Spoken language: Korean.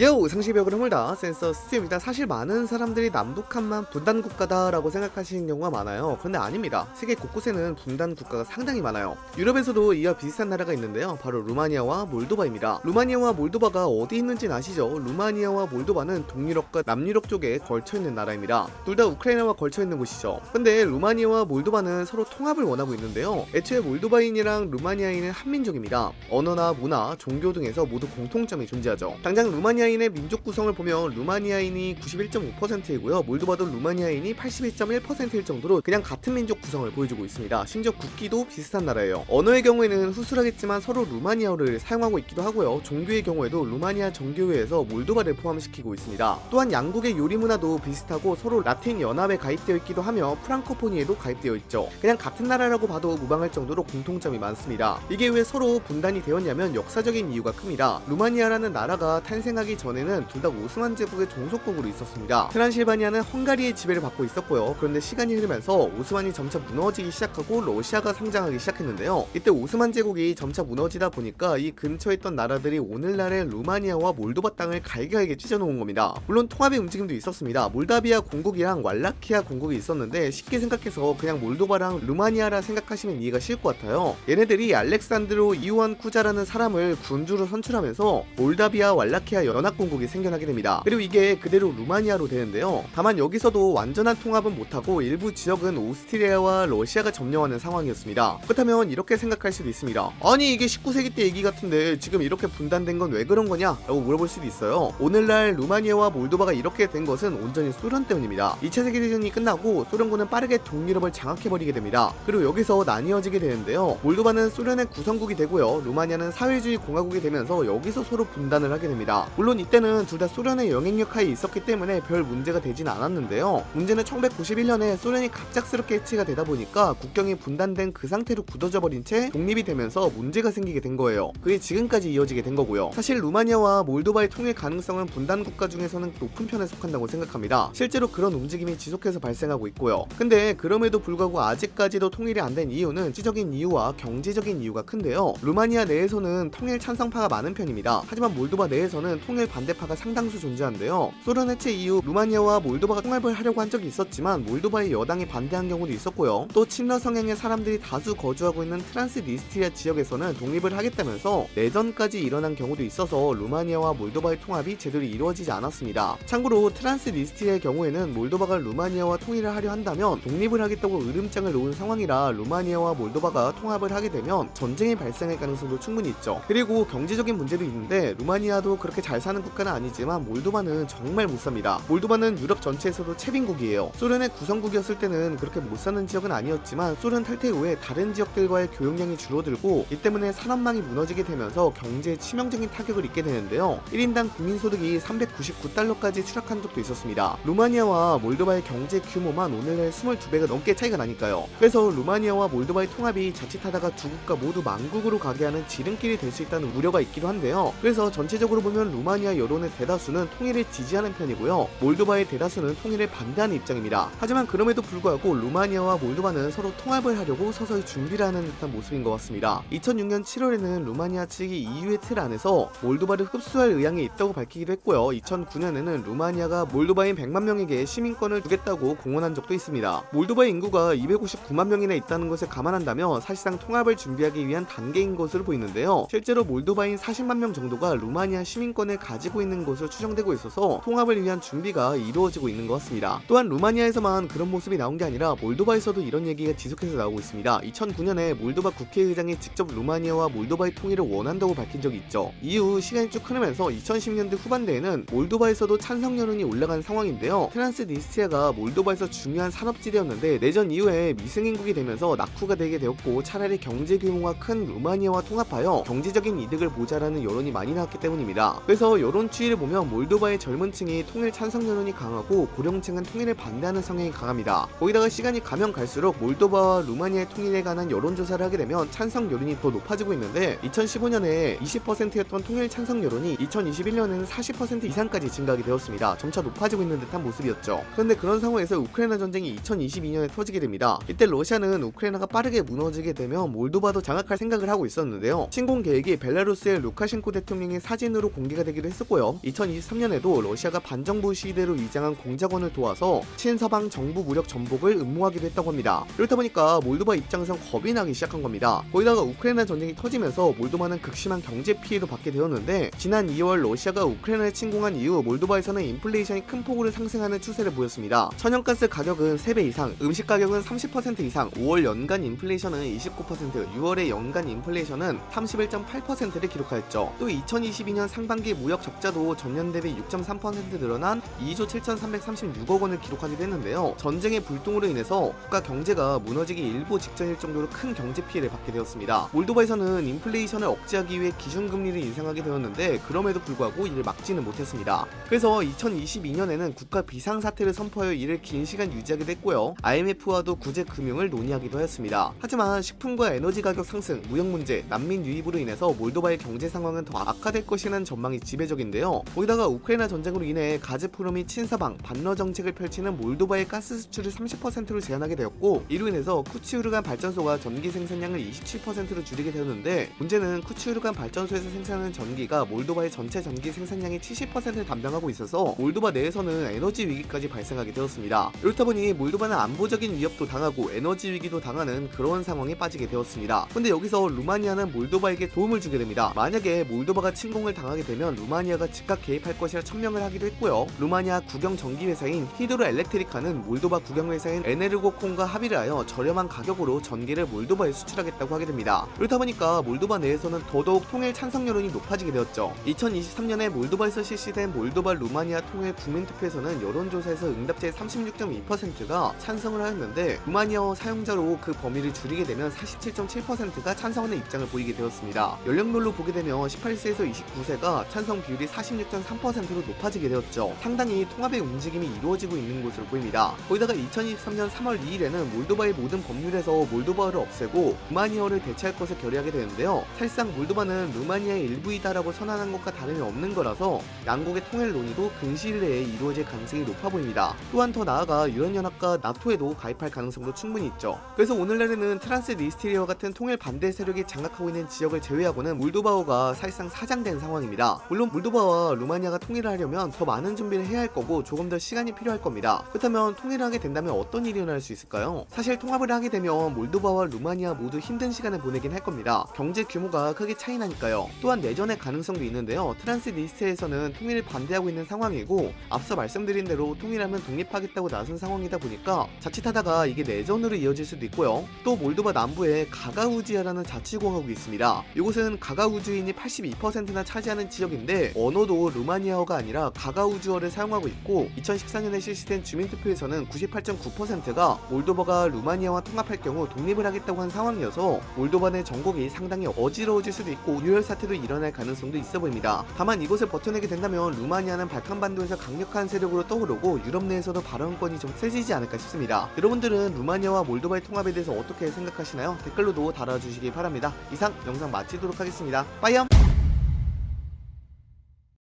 요 상식의 벽을 허물다. 센서 스입니다. 사실 많은 사람들이 남북한만 분단 국가다 라고 생각하시는 경우가 많아요. 그런데 아닙니다. 세계 곳곳에는 분단 국가가 상당히 많아요. 유럽에서도 이와 비슷한 나라가 있는데요. 바로 루마니아와 몰도바입니다. 루마니아와 몰도바가 어디 있는지는 아시죠? 루마니아와 몰도바는 동유럽과 남유럽 쪽에 걸쳐있는 나라입니다. 둘 다 우크라이나와 걸쳐있는 곳이죠. 근데 루마니아와 몰도바는 서로 통합을 원하고 있는데요. 애초에 몰도바인이랑 루마니아인은 한민족입니다. 언어나 문화 종교 등에서 모두 공통점이 존재하죠. 당장 루마니아 루마니아인의 민족 구성을 보면 루마니아인이 91.5%이고요. 몰도바도 루마니아인이 81.1%일 정도로 그냥 같은 민족 구성을 보여주고 있습니다. 심지어 국기도 비슷한 나라예요. 언어의 경우에는 후술하겠지만 서로 루마니아어를 사용하고 있기도 하고요. 종교의 경우에도 루마니아 정교회에서 몰도바를 포함시키고 있습니다. 또한 양국의 요리 문화도 비슷하고 서로 라틴 연합에 가입되어 있기도 하며 프랑코포니에도 가입되어 있죠. 그냥 같은 나라라고 봐도 무방할 정도로 공통점이 많습니다. 이게 왜 서로 분단이 되었냐면 역사적인 이유가 큽니다. 루마니아라는 나라가 탄생하기 전에는 둘 다 오스만 제국의 종속국으로 있었습니다. 트란실바니아는 헝가리의 지배를 받고 있었고요. 그런데 시간이 흐르면서 오스만이 점차 무너지기 시작하고 러시아가 성장하기 시작했는데요. 이때 오스만 제국이 점차 무너지다 보니까 이 근처에 있던 나라들이 오늘날의 루마니아와 몰도바 땅을 갈기갈게 찢어놓은 겁니다. 물론 통합의 움직임도 있었습니다. 몰다비아 공국이랑 왈라키아 공국이 있었는데 쉽게 생각해서 그냥 몰도바랑 루마니아라 생각하시면 이해가 쉬울 것 같아요. 얘네들이 알렉산드로 이오한 쿠자라는 사람을 군주로 선출하면서 몰다비아 왈라키아 연합공국이 생겨나게 됩니다. 그리고 이게 그대로 루마니아로 되는데요. 다만 여기서도 완전한 통합은 못하고 일부 지역은 오스트리아와 러시아가 점령하는 상황이었습니다. 그렇다면 이렇게 생각할 수도 있습니다. 아니 이게 19세기 때 얘기 같은데 지금 이렇게 분단된 건 왜 그런 거냐? 라고 물어볼 수도 있어요. 오늘날 루마니아와 몰도바가 이렇게 된 것은 온전히 소련 때문입니다. 2차 세계대전이 끝나고 소련군은 빠르게 동유럽을 장악해버리게 됩니다. 그리고 여기서 나뉘어지게 되는데요. 몰도바는 소련의 구성국이 되고요. 루마니아는 사회주의 공화국이 되면서 여기서 서로 분단을 하게 됩니다. 물론 이때는 둘 다 소련의 영향력 하에 있었기 때문에 별 문제가 되진 않았는데요. 문제는 1991년에 소련이 갑작스럽게 해체가 되다 보니까 국경이 분단된 그 상태로 굳어져 버린 채 독립이 되면서 문제가 생기게 된 거예요. 그게 지금까지 이어지게 된 거고요. 사실 루마니아와 몰도바의 통일 가능성은 분단 국가 중에서는 높은 편에 속한다고 생각합니다. 실제로 그런 움직임이 지속해서 발생하고 있고요. 근데 그럼에도 불구하고 아직까지도 통일이 안 된 이유는 정치적인 이유와 경제적인 이유가 큰데요. 루마니아 내에서는 통일 찬성파가 많은 편입니다. 하지만 몰도바 내에서는 통일 반대파가 상당수 존재한데요. 소련 해체 이후 루마니아와 몰도바가 통합을 하려고 한 적이 있었지만 몰도바의 여당이 반대한 경우도 있었고요. 또 친러 성향의 사람들이 다수 거주하고 있는 트란스니스트리아 지역에서는 독립을 하겠다면서 내전까지 일어난 경우도 있어서 루마니아와 몰도바의 통합이 제대로 이루어지지 않았습니다. 참고로 트란스니스트리아의 경우에는 몰도바가 루마니아와 통일을 하려 한다면 독립을 하겠다고 으름장을 놓은 상황이라 루마니아와 몰도바가 통합을 하게 되면 전쟁이 발생할 가능성도 충분히 있죠. 그리고 경제적인 문제도 있는데 루마니아도 그렇게 잘 사는 국가는 아니지만 몰도바는 정말 못 삽니다. 몰도바는 유럽 전체에서도 최빈국이에요. 소련의 구성국이었을 때는 그렇게 못 사는 지역은 아니었지만 소련 탈퇴 후에 다른 지역들과의 교역량이 줄어들고 이 때문에 산업망이 무너지게 되면서 경제에 치명적인 타격을 입게 되는데요. 1인당 국민소득이 399달러까지 추락한 적도 있었습니다. 루마니아와 몰도바의 경제 규모만 오늘날 22배가 넘게 차이가 나니까요. 그래서 루마니아와 몰도바의 통합이 자칫하다가 두 국가 모두 망국으로 가게 하는 지름길이 될 수 있다는 우려가 있기도 한데요. 그래서 전체적으로 보면 루마니아 여론의 대다수는 통일을 지지하는 편이고요. 몰도바의 대다수는 통일을 반대하는 입장입니다. 하지만 그럼에도 불구하고 루마니아와 몰도바는 서로 통합을 하려고 서서히 준비를 하는 듯한 모습인 것 같습니다. 2006년 7월에는 루마니아 측이 EU의 틀 안에서 몰도바를 흡수할 의향이 있다고 밝히기도 했고요. 2009년에는 루마니아가 몰도바인 100만 명에게 시민권을 주겠다고 공언한 적도 있습니다. 몰도바의 인구가 259만 명이나 있다는 것을 감안한다면 사실상 통합을 준비하기 위한 단계인 것으로 보이는데요. 실제로 몰도바인 40만 명 정도가 루마니아 시민권을 가지고 있는 것으로 추정되고 있어서 통합을 위한 준비가 이루어지고 있는 것 같습니다. 또한 루마니아에서만 그런 모습이 나온 게 아니라 몰도바에서도 이런 얘기가 지속해서 나오고 있습니다. 2009년에 몰도바 국회의장이 직접 루마니아와 몰도바의 통일을 원한다고 밝힌 적이 있죠. 이후 시간이 쭉 흐르면서 2010년대 후반대에는 몰도바에서도 찬성 여론이 올라간 상황인데요. 트란스니스트리아가 몰도바에서 중요한 산업지대였는데 내전 이후에 미승인국이 되면서 낙후가 되게 되었고 차라리 경제 규모가 큰 루마니아와 통합하여 경제적인 이득을 보자라는 여론이 많이 나왔기 때문입니다. 그래서 여론 추이를 보면 몰도바의 젊은 층이 통일 찬성 여론이 강하고 고령층은 통일을 반대하는 성향이 강합니다. 거기다가 시간이 가면 갈수록 몰도바와 루마니아의 통일에 관한 여론조사를 하게 되면 찬성 여론이 더 높아지고 있는데 2015년에 20%였던 통일 찬성 여론이 2021년에는 40% 이상까지 증가하게 되었습니다. 점차 높아지고 있는 듯한 모습이었죠. 그런데 그런 상황에서 우크라이나 전쟁이 2022년에 터지게 됩니다. 이때 러시아는 우크라이나가 빠르게 무너지게 되면 몰도바도 장악할 생각을 하고 있었는데요. 침공 계획이 벨라루스의 루카셴코 대통령의 사진으로 공개가 되기도 했었고요. 2023년에도 러시아가 반정부 시대로 위장한 공작원을 도와서 친서방 정부 무력 전복을 음모하기도 했다고 합니다. 이렇다 보니까 몰도바 입장에선 겁이 나기 시작한 겁니다. 거기다가 우크라이나 전쟁이 터지면서 몰도바는 극심한 경제 피해도 받게 되었는데 지난 2월 러시아가 우크라이나에 침공한 이후 몰도바에서는 인플레이션이 큰 폭으로 상승하는 추세를 보였습니다. 천연가스 가격은 3배 이상, 음식 가격은 30% 이상, 5월 연간 인플레이션은 29%, 6월의 연간 인플레이션은 31.8%를 기록하였죠. 또 2022년 상반기 무역 적자도 전년 대비 6.3% 늘어난 2조 7,336억 원을 기록하기도 했는데요. 전쟁의 불똥으로 인해서 국가 경제가 무너지기 일보 직전일 정도로 큰 경제 피해를 받게 되었습니다. 몰도바에서는 인플레이션을 억제하기 위해 기준금리를 인상하게 되었는데 그럼에도 불구하고 이를 막지는 못했습니다. 그래서 2022년에는 국가 비상사태를 선포하여 이를 긴 시간 유지하게 됐고요. IMF와도 구제 금융을 논의하기도 하였습니다. 하지만 식품과 에너지 가격 상승, 무역 문제, 난민 유입으로 인해서 몰도바의 경제 상황은 더 악화될 것이라는 전망이 지배적인데요. 거기다가 우크라이나 전쟁으로 인해 가즈프롬이 친서방 반러 정책을 펼치는 몰도바의 가스 수출을 30%로 제한하게 되었고 이로 인해서 쿠치우르간 발전소가 전기 생산량을 27%로 줄이게 되었는데 문제는 쿠치우르간 발전소에서 생산하는 전기가 몰도바의 전체 전기 생산량의 70%를 담당하고 있어서 몰도바 내에서는 에너지 위기까지 발생하게 되었습니다. 이렇다 보니 몰도바는 안보적인 위협도 당하고 에너지 위기도 당하는 그런 상황에 빠지게 되었습니다. 근데 여기서 루마니아는 몰도바에게 도움을 주게 됩니다. 만약에 몰도바가 침공을 당하게 되면 루마니아가 즉각 개입할 것이라 천명을 하기도 했고요. 루마니아 국영 전기 회사인 히드로 엘렉트리카는 몰도바 국영 회사인 에네르고콘과 합의를 하여 저렴한 가격으로 전기를 몰도바에 수출하겠다고 하게 됩니다. 그렇다 보니까 몰도바 내에서는 더더욱 통일 찬성 여론이 높아지게 되었죠. 2023년에 몰도바에서 실시된 몰도바 루마니아 통일 국민투표에서는 여론조사에서 응답자의 36.2%가 찬성을 하였는데 루마니아어 사용자로 그 범위를 줄이게 되면 47.7%가 찬성하는 입장을 보이게 되었습니다. 연령별로 보게 되면 18세에서 29세가 찬성 비율이 46.3%로 높아지게 되었죠. 상당히 통합의 움직임이 이루어지고 있는 것으로 보입니다. 거기다가 2023년 3월 2일에는 몰도바의 모든 법률에서 몰도바어를 없애고 루마니아어를 대체할 것을 결의하게 되는데요. 사실상 몰도바는 루마니아의 일부이다라고 선언한 것과 다름이 없는 거라서 양국의 통일 논의도 근시일 내에 이루어질 가능성이 높아 보입니다. 또한 더 나아가 유럽연합과 나토에도 가입할 가능성도 충분히 있죠. 그래서 오늘날에는 트란스 니스트리아 같은 통일 반대 세력이 장악하고 있는 지역을 제외하고는 몰도바어가 사실상 사장된 상황입니다. 물론 몰도바와 루마니아가 통일을 하려면 더 많은 준비를 해야 할 거고 조금 더 시간이 필요할 겁니다. 그렇다면 통일을 하게 된다면 어떤 일이 일어날 수 있을까요? 사실 통합을 하게 되면 몰도바와 루마니아 모두 힘든 시간을 보내긴 할 겁니다. 경제 규모가 크게 차이 나니까요. 또한 내전의 가능성도 있는데요. 트란스니스트에서는 통일을 반대하고 있는 상황이고 앞서 말씀드린 대로 통일하면 독립하겠다고 나선 상황이다 보니까 자칫하다가 이게 내전으로 이어질 수도 있고요. 또 몰도바 남부에 가가우지아라는 자치공화국이 있습니다. 이곳은 가가우주인이 82%나 차지하는 지역인데 언어도 루마니아어가 아니라 가가우주어를 사용하고 있고 2014년에 실시된 주민투표에서는 98.9%가 몰도바가 루마니아와 통합할 경우 독립을 하겠다고 한 상황이어서 몰도바 내 전국이 상당히 어지러워질 수도 있고 유혈 사태도 일어날 가능성도 있어 보입니다. 다만 이곳을 버텨내게 된다면 루마니아는 발칸반도에서 강력한 세력으로 떠오르고 유럽 내에서도 발언권이 좀 세지지 않을까 싶습니다. 여러분들은 루마니아와 몰도바의 통합에 대해서 어떻게 생각하시나요? 댓글로도 달아주시기 바랍니다. 이상 영상 마치도록 하겠습니다. 빠이염!